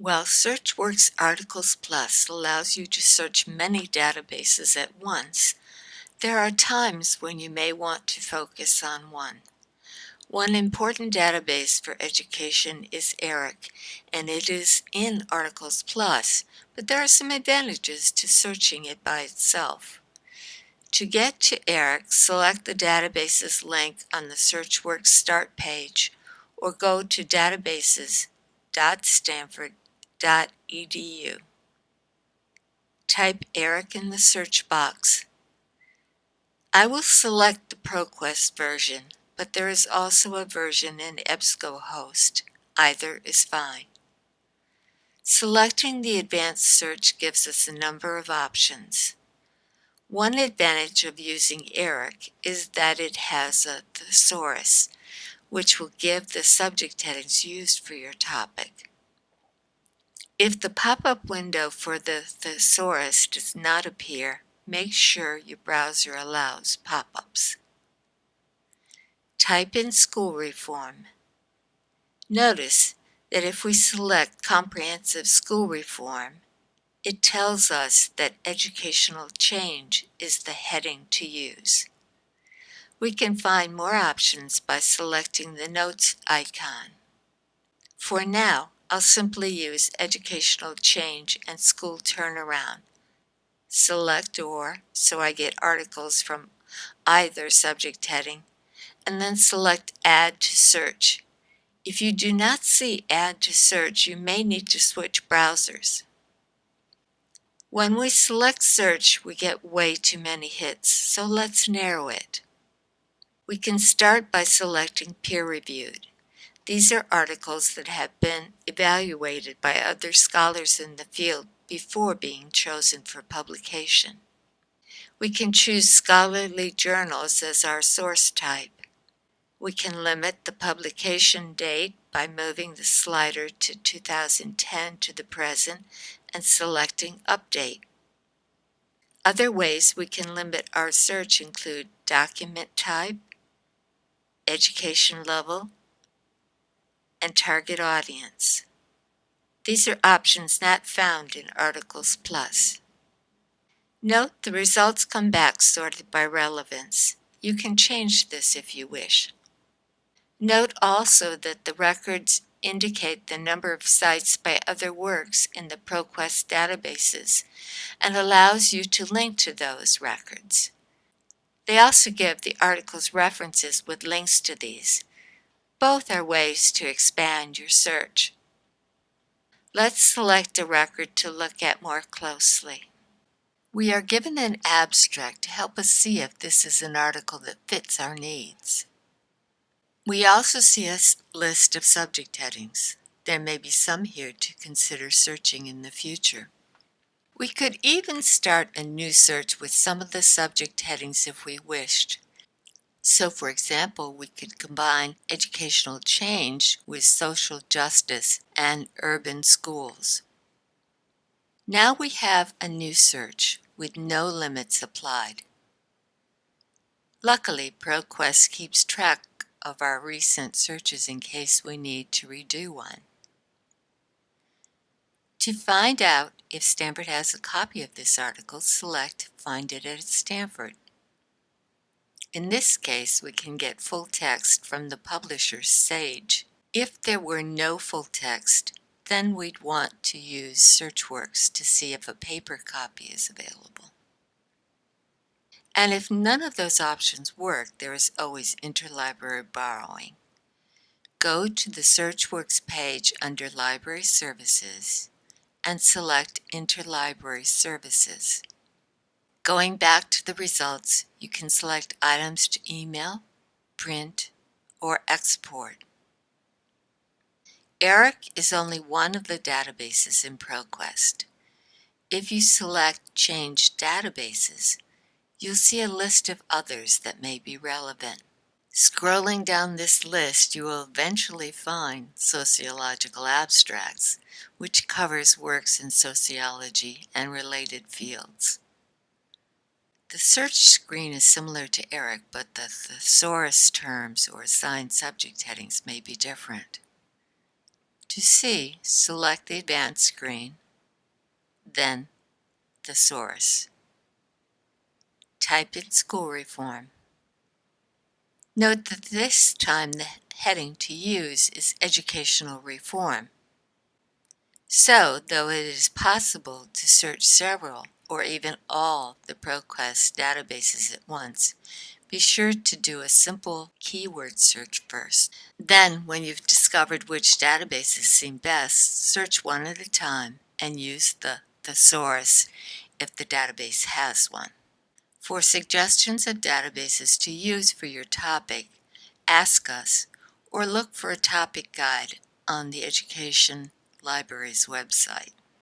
While SearchWorks Articles Plus allows you to search many databases at once, there are times when you may want to focus on one. One important database for education is ERIC, and it is in Articles Plus, but there are some advantages to searching it by itself. To get to ERIC, select the databases link on the SearchWorks Start page or go to databases.stanford.edu. Type ERIC in the search box. I will select the ProQuest version but there is also a version in EBSCOhost. Either is fine. Selecting the advanced search gives us a number of options. One advantage of using ERIC is that it has a thesaurus, which will give the subject headings used for your topic. If the pop-up window for the thesaurus does not appear, make sure your browser allows pop-ups. Type in school reform. Notice that if we select comprehensive school reform, it tells us that educational change is the heading to use. We can find more options by selecting the notes icon. For now, I'll simply use educational change and school turnaround. Select OR so I get articles from either subject heading and then select Add to Search. If you do not see Add to Search, you may need to switch browsers. When we select Search, we get way too many hits, so let's narrow it. We can start by selecting Peer Reviewed. These are articles that have been evaluated by other scholars in the field before being chosen for publication. We can choose scholarly journals as our source type. We can limit the publication date by moving the slider to 2010 to the present and selecting Update. Other ways we can limit our search include document type, education level, and target audience. These are options not found in Articles Plus. Note the results come back sorted by relevance. You can change this if you wish. Note also that the records indicate the number of cites by other works in the ProQuest databases and allows you to link to those records. They also give the article's references with links to these. Both are ways to expand your search. Let's select a record to look at more closely. We are given an abstract to help us see if this is an article that fits our needs. We also see a list of subject headings. There may be some here to consider searching in the future. We could even start a new search with some of the subject headings if we wished. So for example, we could combine educational change with social justice and urban schools. Now we have a new search with no limits applied. Luckily, ProQuest keeps track of our recent searches in case we need to redo one. To find out if Stanford has a copy of this article, select Find it at Stanford. In this case, we can get full text from the publisher Sage. If there were no full text, then we'd want to use SearchWorks to see if a paper copy is available. And if none of those options work, there is always interlibrary borrowing. Go to the SearchWorks page under Library Services and select Interlibrary Services. Going back to the results, you can select items to email, print, or export. ERIC is only one of the databases in ProQuest. If you select Change Databases, you'll see a list of others that may be relevant. Scrolling down this list, you will eventually find Sociological Abstracts, which covers works in sociology and related fields. The search screen is similar to ERIC, but the thesaurus terms or assigned subject headings may be different. To see, select the Advanced screen, then Thesaurus. Type in School Reform. Note that this time the heading to use is Educational Reform. So, though it is possible to search several or even all the ProQuest databases at once, be sure to do a simple keyword search first. Then, when you've discovered which databases seem best, search one at a time and use the thesaurus if the database has one. For suggestions of databases to use for your topic, ask us or look for a topic guide on the Education Library's website.